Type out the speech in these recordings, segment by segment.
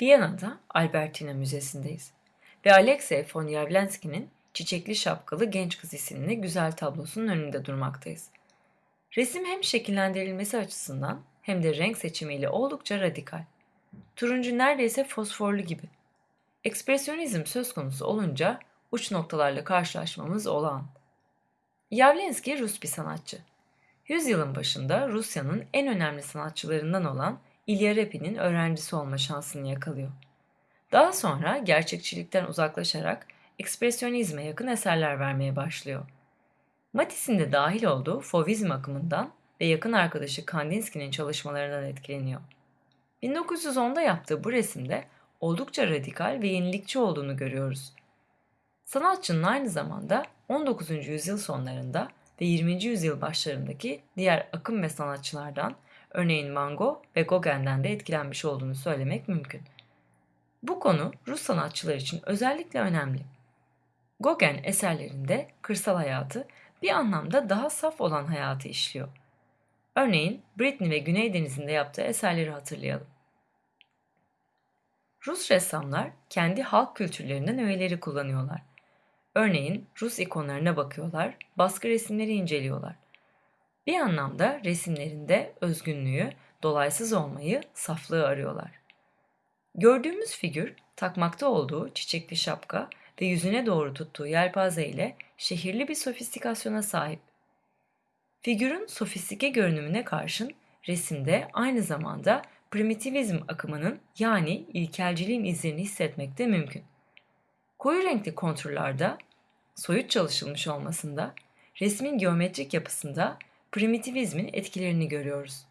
Viyana'da Albertina Müzesi'ndeyiz ve Alexey von Yavlenski'nin Çiçekli Şapkalı Genç Kız isimli güzel tablosunun önünde durmaktayız. Resim hem şekillendirilmesi açısından hem de renk seçimiyle oldukça radikal. Turuncu neredeyse fosforlu gibi. Ekspresyonizm söz konusu olunca uç noktalarla karşılaşmamız olağan. Yavlenski Rus bir sanatçı. Yüzyılın başında Rusya'nın en önemli sanatçılarından olan İlya Repin'in öğrencisi olma şansını yakalıyor. Daha sonra gerçekçilikten uzaklaşarak ekspresyonizme yakın eserler vermeye başlıyor. Matisse'in de dahil olduğu Fauvizm akımından ve yakın arkadaşı Kandinsky'nin çalışmalarından etkileniyor. 1910'da yaptığı bu resimde oldukça radikal ve yenilikçi olduğunu görüyoruz. Sanatçının aynı zamanda 19. yüzyıl sonlarında ve 20. yüzyıl başlarındaki diğer akım ve sanatçılardan örneğin Van Gogh ve Gauguin'den de etkilenmiş olduğunu söylemek mümkün. Bu konu Rus sanatçılar için özellikle önemli. Gauguin eserlerinde kırsal hayatı bir anlamda daha saf olan hayatı işliyor. Örneğin Britney ve Güney Denizi'nde yaptığı eserleri hatırlayalım. Rus ressamlar kendi halk kültürlerinden öğeleri kullanıyorlar. Örneğin Rus ikonlarına bakıyorlar, baskı resimleri inceliyorlar. Bir anlamda resimlerinde özgünlüğü, dolaysız olmayı, saflığı arıyorlar. Gördüğümüz figür takmakta olduğu çiçekli şapka ve yüzüne doğru tuttuğu yelpaze ile şehirli bir sofistikasyona sahip. Figürün sofistike görünümüne karşın resimde aynı zamanda primitivizm akımının yani ilkelciliğin izlerini hissetmek de mümkün. Koyu renkli konturlarda soyut çalışılmış olmasında resmin geometrik yapısında primitivizmin etkilerini görüyoruz.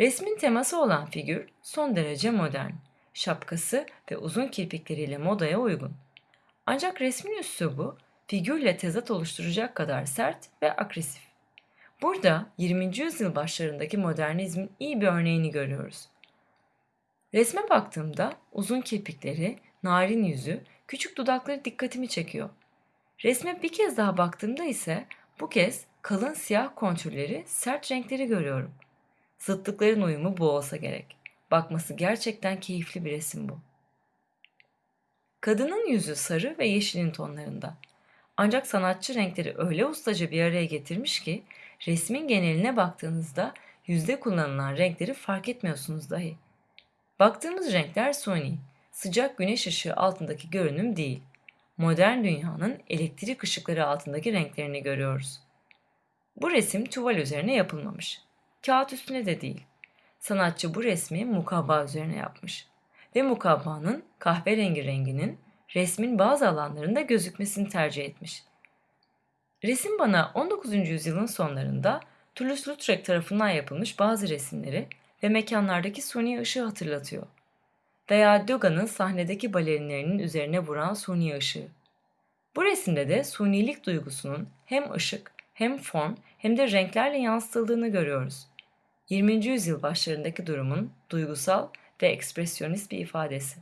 Resmin teması olan figür son derece modern, şapkası ve uzun kirpikleriyle modaya uygun. Ancak resmin üslubu figürle tezat oluşturacak kadar sert ve agresif. Burada 20. yüzyıl başlarındaki modernizmin iyi bir örneğini görüyoruz. Resme baktığımda uzun kirpikleri, narin yüzü, küçük dudakları dikkatimi çekiyor. Resme bir kez daha baktığımda ise bu kez kalın siyah kontürleri, sert renkleri görüyorum. Zıtlıkların uyumu bu olsa gerek. Bakması gerçekten keyifli bir resim bu. Kadının yüzü sarı ve yeşilin tonlarında. Ancak sanatçı renkleri öyle ustaca bir araya getirmiş ki resmin geneline baktığınızda yüzde kullanılan renkleri fark etmiyorsunuz dahi. Baktığımız renkler suni, sıcak güneş ışığı altındaki görünüm değil. Modern dünyanın elektrik ışıkları altındaki renklerini görüyoruz. Bu resim tuval üzerine yapılmamış. Kağıt üstüne de değil. Sanatçı bu resmi mukabba üzerine yapmış. Ve mukabbanın kahverengi renginin resmin bazı alanlarında gözükmesini tercih etmiş. Resim bana 19. yüzyılın sonlarında Toulouse-Lautrec tarafından yapılmış bazı resimleri ve mekanlardaki suni ışığı hatırlatıyor. Veya Degas'ın sahnedeki balerinlerinin üzerine vuran suni ışığı. Bu resimde de sunilik duygusunun hem ışık hem form hem de renklerle yansıtıldığını görüyoruz. 20. yüzyıl başlarındaki durumun duygusal ve ekspresyonist bir ifadesi.